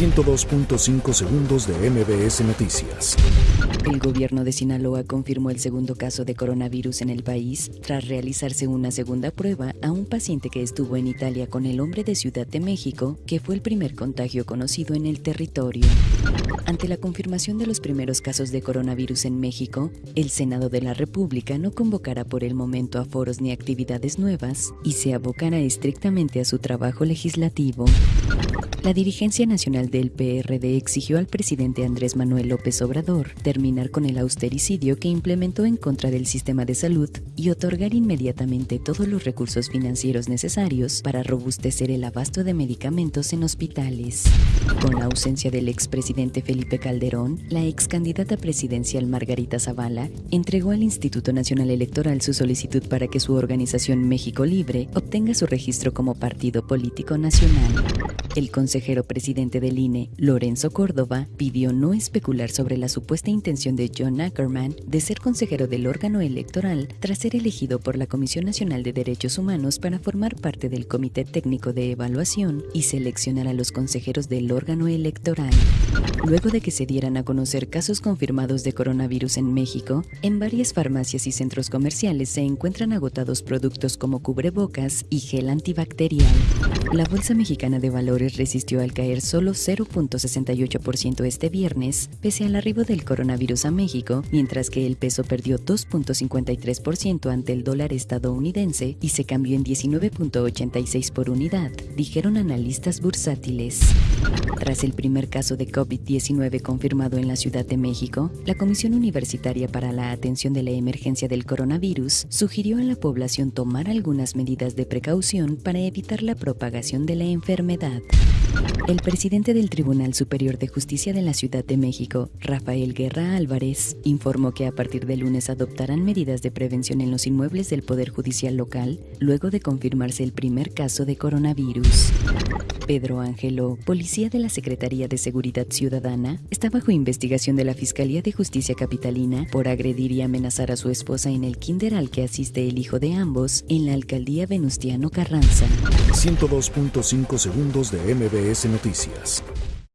102.5 segundos de MBS Noticias. El gobierno de Sinaloa confirmó el segundo caso de coronavirus en el país tras realizarse una segunda prueba a un paciente que estuvo en Italia con el hombre de Ciudad de México, que fue el primer contagio conocido en el territorio. Ante la confirmación de los primeros casos de coronavirus en México, el Senado de la República no convocará por el momento a foros ni actividades nuevas y se abocará estrictamente a su trabajo legislativo. La dirigencia nacional del PRD exigió al presidente Andrés Manuel López Obrador terminar con el austericidio que implementó en contra del sistema de salud y otorgar inmediatamente todos los recursos financieros necesarios para robustecer el abasto de medicamentos en hospitales. Con la ausencia del expresidente Felipe Calderón, la ex candidata presidencial Margarita Zavala entregó al Instituto Nacional Electoral su solicitud para que su organización México Libre obtenga su registro como partido político nacional. El consejero presidente del Lorenzo Córdoba, pidió no especular sobre la supuesta intención de John Ackerman de ser consejero del órgano electoral tras ser elegido por la Comisión Nacional de Derechos Humanos para formar parte del Comité Técnico de Evaluación y seleccionar a los consejeros del órgano electoral. Luego de que se dieran a conocer casos confirmados de coronavirus en México, en varias farmacias y centros comerciales se encuentran agotados productos como cubrebocas y gel antibacterial. La Bolsa Mexicana de Valores resistió al caer solo 0.68% este viernes, pese al arribo del coronavirus a México, mientras que el peso perdió 2.53% ante el dólar estadounidense y se cambió en 19.86 por unidad, dijeron analistas bursátiles. Tras el primer caso de COVID-19 confirmado en la Ciudad de México, la Comisión Universitaria para la Atención de la Emergencia del Coronavirus sugirió a la población tomar algunas medidas de precaución para evitar la propagación de la enfermedad. El presidente del Tribunal Superior de Justicia de la Ciudad de México, Rafael Guerra Álvarez, informó que a partir de lunes adoptarán medidas de prevención en los inmuebles del Poder Judicial local luego de confirmarse el primer caso de coronavirus. Pedro Ángelo, policía de la Secretaría de Seguridad Ciudadana, está bajo investigación de la Fiscalía de Justicia Capitalina por agredir y amenazar a su esposa en el kinder al que asiste el hijo de ambos en la alcaldía Venustiano Carranza. 102.5 segundos de MBS Noticias.